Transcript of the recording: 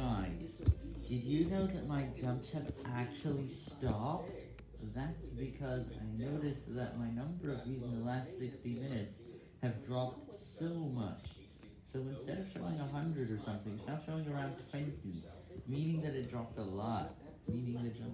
Guys, did you know that my jumps have actually stopped? That's because I noticed that my number of views in the last 60 minutes have dropped so much. So instead of showing 100 or something, it's now showing around 20, meaning that it dropped a lot, meaning the jump.